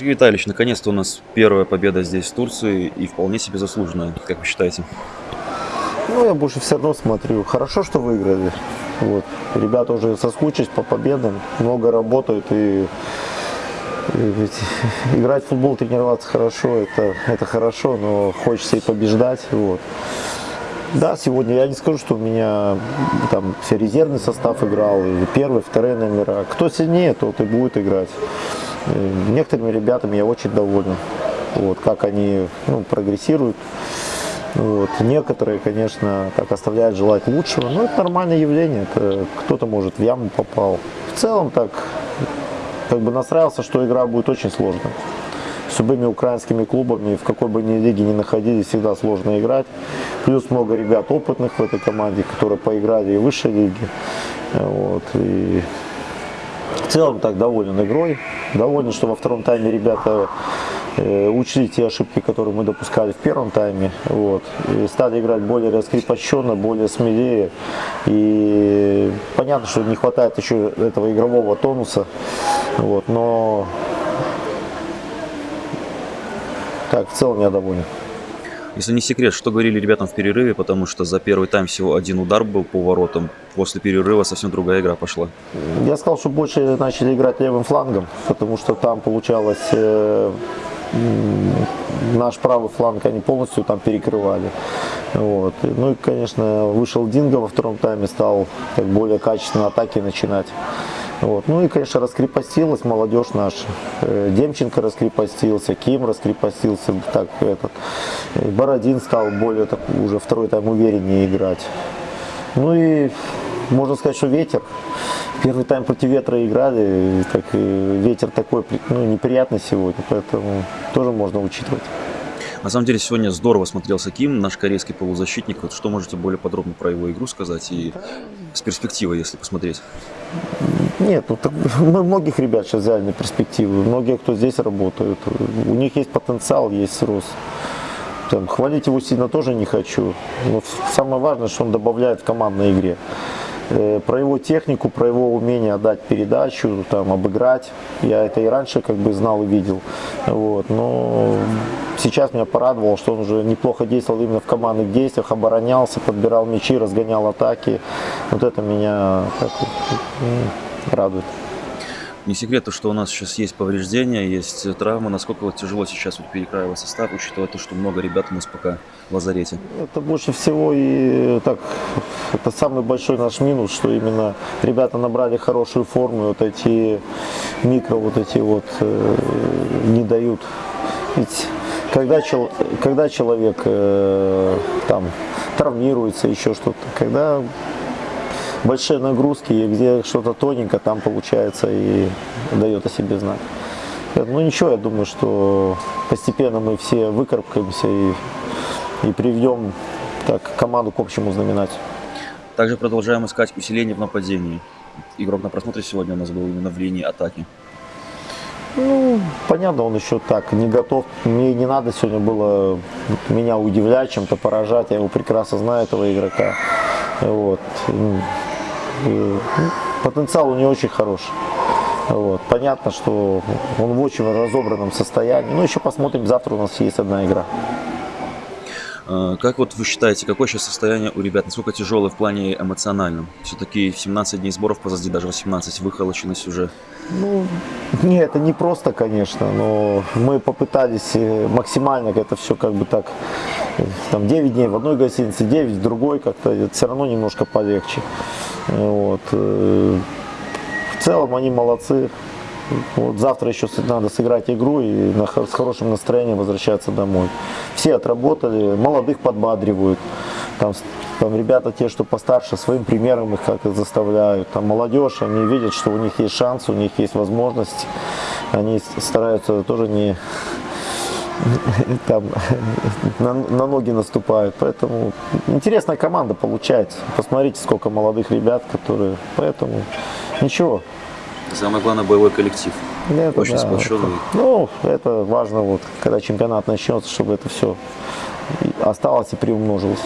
Сергей Витальевич, наконец-то у нас первая победа здесь, в Турции, и вполне себе заслуженная, как вы считаете? Ну, я больше все равно смотрю. Хорошо, что выиграли. Вот. Ребята уже соскучились по победам, много работают и, и играть в футбол, тренироваться хорошо, это, это хорошо, но хочется и побеждать. Вот. Да, сегодня я не скажу, что у меня там все резервный состав играл, и первые, вторые номера. Кто сильнее, тот и будет играть. И некоторыми ребятами я очень доволен, вот, как они ну, прогрессируют. Вот. Некоторые, конечно, так оставляют желать лучшего, но это нормальное явление. Кто-то, может, в яму попал. В целом так, как бы настраивался, что игра будет очень сложной. С любыми украинскими клубами, в какой бы ни лиге ни находились, всегда сложно играть. Плюс много ребят опытных в этой команде, которые поиграли и в высшей лиге. Вот. И в целом так доволен игрой. Доволен, что во втором тайме ребята э, учли те ошибки, которые мы допускали в первом тайме. Вот. И стали играть более раскрепощенно, более смелее. И понятно, что не хватает еще этого игрового тонуса. Вот. Но так, в целом я доволен. Если не секрет, что говорили ребятам в перерыве, потому что за первый тайм всего один удар был по воротам, после перерыва совсем другая игра пошла. Я сказал, что больше начали играть левым флангом, потому что там получалось э, наш правый фланг они полностью там перекрывали. Вот. Ну и, конечно, вышел Динго во втором тайме, стал как более качественно атаки начинать. Вот. Ну и, конечно, раскрепостилась молодежь наша. Э, Демченко раскрепостился, Ким раскрепостился, так этот. Э, Бородин стал более так, уже второй тайм увереннее играть. Ну и можно сказать, что ветер. Первый тайм против ветра играли, так, ветер такой ну, неприятный сегодня, поэтому тоже можно учитывать. На самом деле сегодня здорово смотрелся Ким, наш корейский полузащитник. Вот что можете более подробно про его игру сказать и с перспективой, если посмотреть? Нет, ну, так, многих ребят сейчас взяли на перспективу, многие, кто здесь работают, у них есть потенциал, есть рост. Там, хвалить его сильно тоже не хочу, но самое важное, что он добавляет в командной игре. Э, про его технику, про его умение отдать передачу, там, обыграть. Я это и раньше как бы знал и видел. Вот. Но сейчас меня порадовало, что он уже неплохо действовал именно в командных действиях, оборонялся, подбирал мячи, разгонял атаки. Вот это меня радует. Не секрет, что у нас сейчас есть повреждения, есть травмы. Насколько вот тяжело сейчас вот перекраивать состав, учитывая то, что много ребят у нас пока в лазарете? Это больше всего и так, это самый большой наш минус, что именно ребята набрали хорошую форму, вот эти микро, вот эти вот э, не дают. Ведь когда, чел, когда человек э, там травмируется, еще что-то, когда большие нагрузки, и где что-то тоненько, там получается и дает о себе знать. Ну ничего, я думаю, что постепенно мы все выкарабкаемся и, и приведем так, команду к общему знаменателю. Также продолжаем искать усиление в нападении. Игрок на просмотре сегодня у нас был именно в линии атаки. Ну, понятно, он еще так не готов. Мне не надо сегодня было меня удивлять, чем-то поражать. Я его прекрасно знаю, этого игрока. Вот. И, потенциал у него очень хороший. Вот. Понятно, что он в очень разобранном состоянии. Ну, еще посмотрим, завтра у нас есть одна игра. А, как вот вы считаете, какое сейчас состояние у ребят? Насколько тяжелое в плане эмоциональном? Все-таки 17 дней сборов позади, даже 18 выхолощенность уже. Ну, не, это не просто, конечно, но мы попытались э, максимально это все как бы так, там 9 дней в одной гостинице, 9 в другой, как-то все равно немножко полегче. Вот. Э, в целом они молодцы. Вот завтра еще надо сыграть игру и с хорошим настроением возвращаться домой. Все отработали, молодых подбадривают. Там, там ребята те, что постарше, своим примером их как-то заставляют. Там молодежь, они видят, что у них есть шанс, у них есть возможность. Они стараются тоже не там на, на ноги наступают. Поэтому интересная команда получается. Посмотрите, сколько молодых ребят, которые... Поэтому ничего. Самое главное, боевой коллектив. Это, Очень да, сплоченный. Это, ну, это важно, вот, когда чемпионат начнется, чтобы это все осталось и приумножилось.